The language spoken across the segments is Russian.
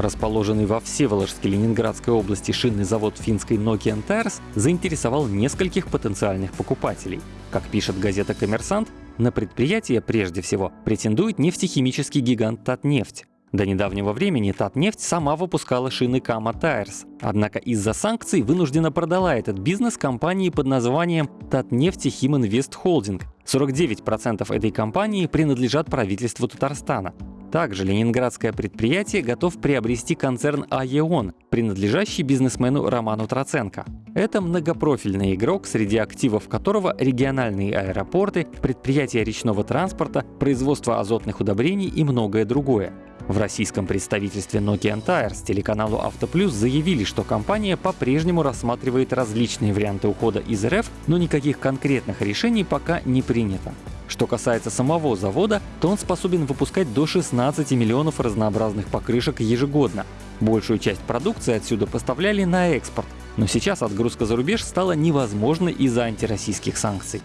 Расположенный во Всеволожске Ленинградской области шинный завод финской Nokian Tires заинтересовал нескольких потенциальных покупателей. Как пишет газета «Коммерсант», на предприятие прежде всего претендует нефтехимический гигант Татнефть. До недавнего времени Татнефть сама выпускала шины Kama Tires, однако из-за санкций вынуждена продала этот бизнес компании под названием Татнефть Химинвест Холдинг. 49% этой компании принадлежат правительству Татарстана. Также ленинградское предприятие готов приобрести концерн АЕОН, принадлежащий бизнесмену Роману Троценко. Это многопрофильный игрок, среди активов которого региональные аэропорты, предприятия речного транспорта, производство азотных удобрений и многое другое. В российском представительстве Nokian Tires телеканалу Автоплюс заявили, что компания по-прежнему рассматривает различные варианты ухода из РФ, но никаких конкретных решений пока не принято. Что касается самого завода, то он способен выпускать до 16 миллионов разнообразных покрышек ежегодно. Большую часть продукции отсюда поставляли на экспорт, но сейчас отгрузка за рубеж стала невозможной из-за антироссийских санкций.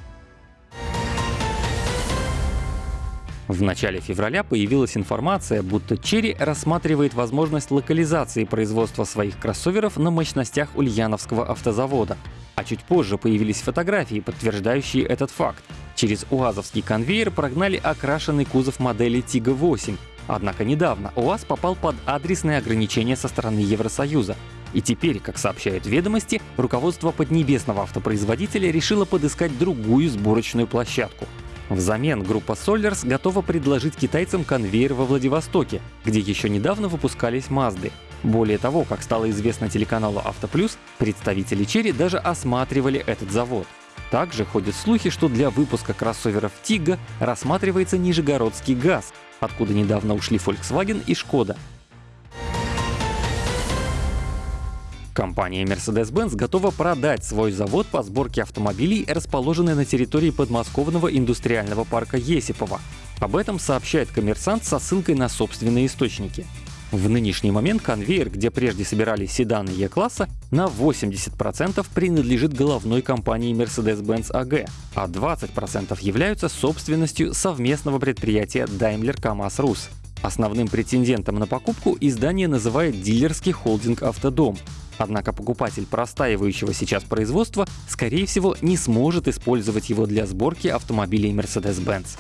В начале февраля появилась информация, будто Черри рассматривает возможность локализации производства своих кроссоверов на мощностях Ульяновского автозавода. А чуть позже появились фотографии, подтверждающие этот факт. Через УАЗовский конвейер прогнали окрашенный кузов модели Тига-8. Однако недавно УАЗ попал под адресные ограничения со стороны Евросоюза. И теперь, как сообщают ведомости, руководство поднебесного автопроизводителя решило подыскать другую сборочную площадку. Взамен группа Solers готова предложить китайцам конвейер во Владивостоке, где еще недавно выпускались Мазды. Более того, как стало известно телеканалу Автоплюс, представители Черри даже осматривали этот завод. Также ходят слухи, что для выпуска кроссоверов Тига рассматривается Нижегородский газ, откуда недавно ушли Volkswagen и Шкода. Компания Mercedes-Benz готова продать свой завод по сборке автомобилей, расположенный на территории подмосковного индустриального парка Есипова. Об этом сообщает коммерсант со ссылкой на собственные источники. В нынешний момент конвейер, где прежде собирались седаны Е-класса, на 80% принадлежит головной компании Mercedes-Benz AG, а 20% являются собственностью совместного предприятия Daimler KAMAZ Rus. Основным претендентом на покупку издание называет дилерский холдинг «Автодом», Однако покупатель простаивающего сейчас производства, скорее всего, не сможет использовать его для сборки автомобилей Mercedes-Benz.